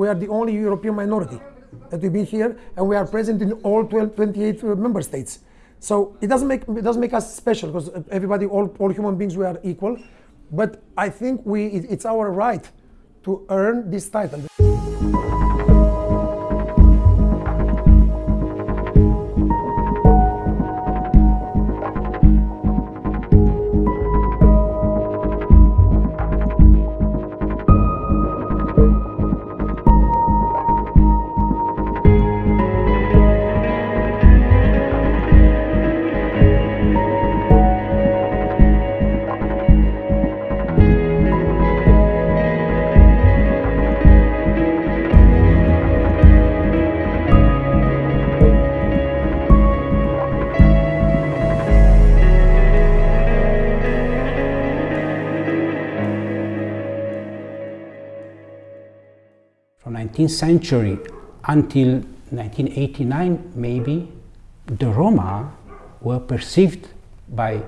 we are the only European minority that we've been here, and we are present in all 12, 28 uh, member states. So it doesn't make it doesn't make us special because everybody, all, all human beings, we are equal. But I think we it, it's our right to earn this title. 19th century until 1989 maybe, the Roma were perceived by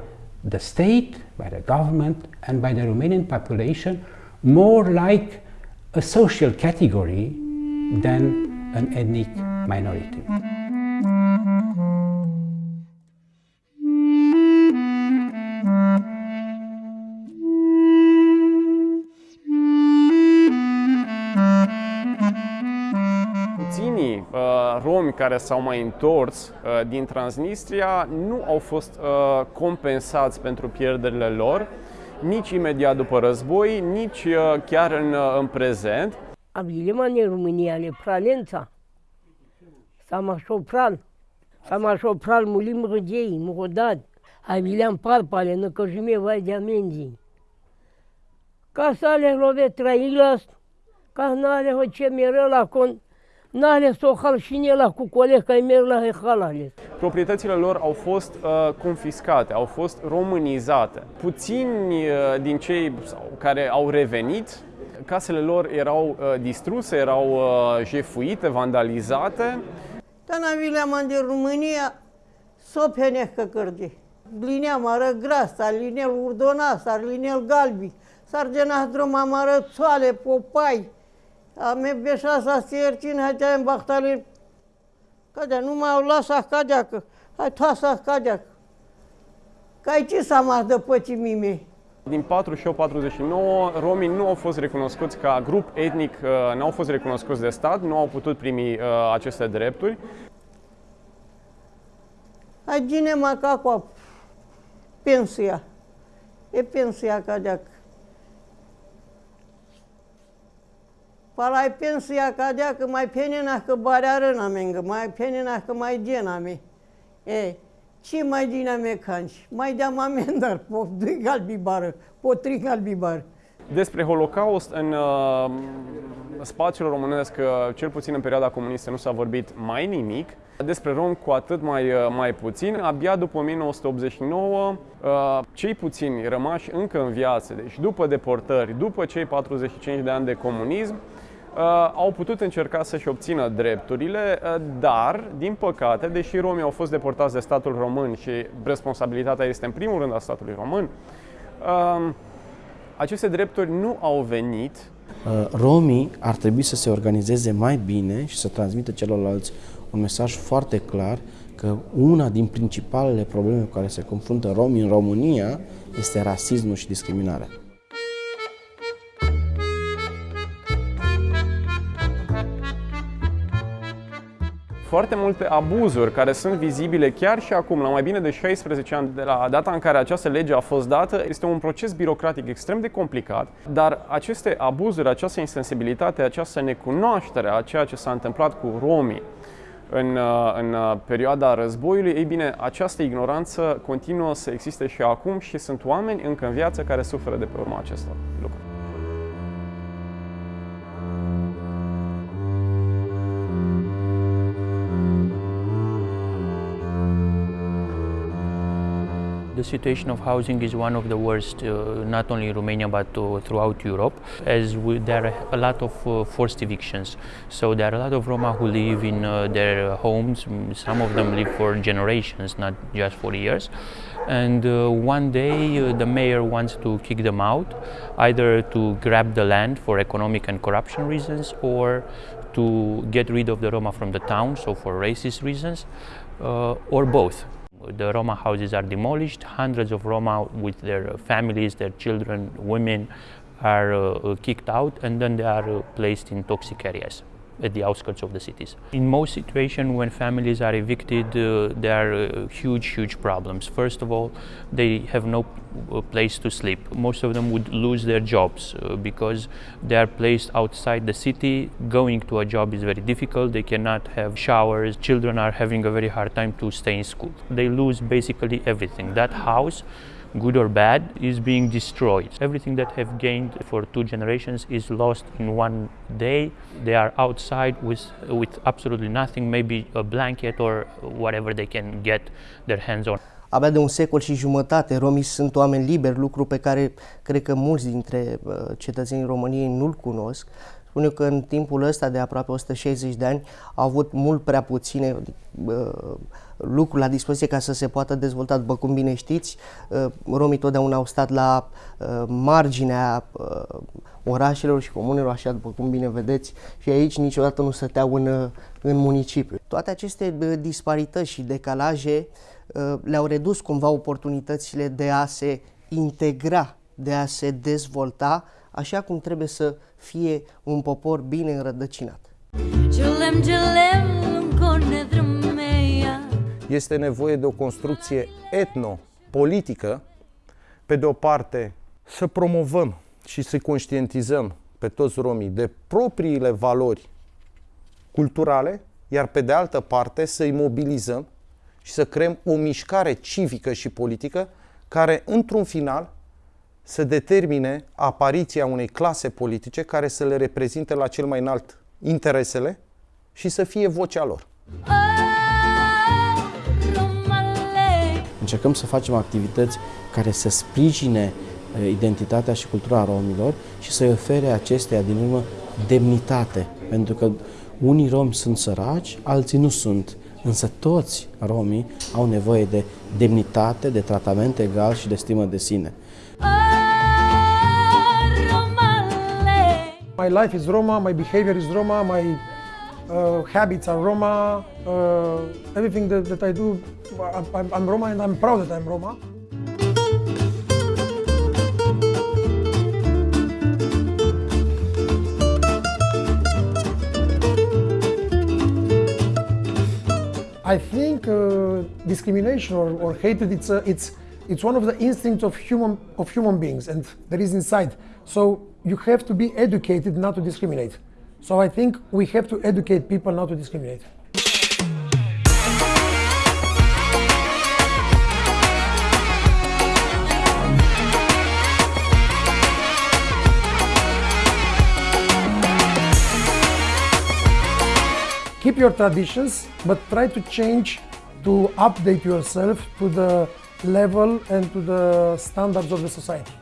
the state, by the government and by the Romanian population more like a social category than an ethnic minority. Romi care s-au mai întors uh, din Transnistria nu au fost uh, compensați pentru pierderile lor, nici imediat după război, nici uh, chiar în, uh, în prezent. Abiliman în România, le pralența. Sama șopral. Sama șopral mulim râgei, murodad. Abiliam parpale, năcăjime vai de amenzi. Ca să ale rove trailas, ca n-ale hoce mereu la con, n-ale sohal și la cu colega merg la hehalale. Proprietățile lor au fost uh, confiscate, au fost românizate. Puțini uh, din cei sau, care au revenit, casele lor erau uh, distruse, erau uh, jefuite, vandalizate. Tana vileam de România, sopeneh că cărdi. Lineam ară grasa, linel urdona, sar linel galbi, sargena droma mară țoale, popai. Ame beșa sa siercin, hatea în bahtali. Cadea, nu mai au lasa cadea, că hai toasa cadea. Cai ce s-a mai de păcii mimei? Din 48-49, romii nu au fost recunoscuți ca grup etnic, uh, nu au fost recunoscuți de stat, nu au putut primi uh, aceste drepturi. Hai gine macaco pensia. E pensia cadea. Palai pensia cadea că mai penina că barea râna mengă, mai penina că mai gena me. E, ce mai dina me canci? Mai deam amendar, po doi galbi bară, po trei galbi bară. Despre Holocaust în uh, spațiul românesc, uh, cel puțin în perioada comunistă, nu s-a vorbit mai nimic. Despre rom cu atât mai, uh, mai puțin. Abia după 1989, uh, cei puțini rămași încă în viață, deci după deportări, după cei 45 de ani de comunism, uh, au putut încerca să-și obțină drepturile, uh, dar, din păcate, deși romii au fost deportați de statul român și responsabilitatea este în primul rând a statului român, uh, aceste drepturi nu au venit Uh, Romii ar trebui să se organizeze mai bine și să transmită celorlalți un mesaj foarte clar că una din principalele probleme cu care se confruntă romii în România este rasismul și discriminarea. Foarte multe abuzuri care sunt vizibile chiar și acum, la mai bine de 16 ani de la data în care această lege a fost dată. Este un proces birocratic extrem de complicat, dar aceste abuzuri, această insensibilitate, această necunoaștere a ceea ce s-a întâmplat cu romii în, în perioada războiului, ei bine, această ignoranță continuă să existe și acum și sunt oameni încă în viață care suferă de pe urma acestor The situation of housing is one of the worst, uh, not only in Romania but uh, throughout Europe, as we, there are a lot of uh, forced evictions. So there are a lot of Roma who live in uh, their homes. Some of them live for generations, not just for years. and uh, one day uh, the mayor wants to kick them out, either to grab the land for economic and corruption reasons or to get rid of the Roma from the town, so for racist reasons, or both. The Roma houses are demolished, hundreds of Roma with their families, their children, women are uh, kicked out, and then they are uh, placed in toxic areas at the outskirts of the cities. In most situations, when families are evicted, uh, there are uh, huge, huge problems. First of all, they have no uh, place to sleep. Most of them would lose their jobs uh, because they are placed outside the city. Going to a job is very difficult. They cannot have showers. Children are having a very hard time to stay in school. They lose basically everything. That house good or bad, is being destroyed. Everything that have gained for two generations is lost in one day. They are outside with, with absolutely nothing, maybe a blanket or whatever they can get their hands on. Abia de un secol și jumătate, romii sunt oameni liberi, lucru pe care cred că mulți dintre uh, cetățenii României nu-l cunosc. Spune că în timpul ăsta de aproape 160 de ani au avut mult prea puține uh, lucruri la dispoziție ca să se poată dezvolta. După cum bine știți, uh, romii totdeauna au stat la uh, marginea uh, orașelor și comunelor, așa după cum bine vedeți, și aici niciodată nu stăteau în, uh, în municipiu. Toate aceste uh, disparități și decalaje uh, le-au redus cumva oportunitățile de a se integra, de a se dezvolta așa cum trebuie să fie un popor bine înrădăcinat. Este nevoie de o construcție etno-politică, pe de o parte să promovăm și să conștientizăm pe toți romii de propriile valori culturale, iar pe de altă parte să-i mobilizăm și să creăm o mișcare civică și politică care, într-un final, să determine apariția unei clase politice care să le reprezinte la cel mai înalt interesele și să fie vocea lor. Încercăm să facem activități care să sprijine identitatea și cultura romilor și să-i ofere acesteia din urmă demnitate. Pentru că unii romi sunt săraci, alții nu sunt. Însă toți romii au nevoie de demnitate, de tratament egal și de stimă de sine. My life is Roma, my behavior is Roma, my uh, habits are Roma, uh, everything that, that I do, I'm, I'm Roma and I'm proud that I'm Roma. I think uh, discrimination or, or hatred it's, uh, it's, it's one of the instincts of human, of human beings and that is inside. So you have to be educated not to discriminate. So I think we have to educate people not to discriminate. Keep your traditions, but try to change to update yourself to the level and to the standards of the society.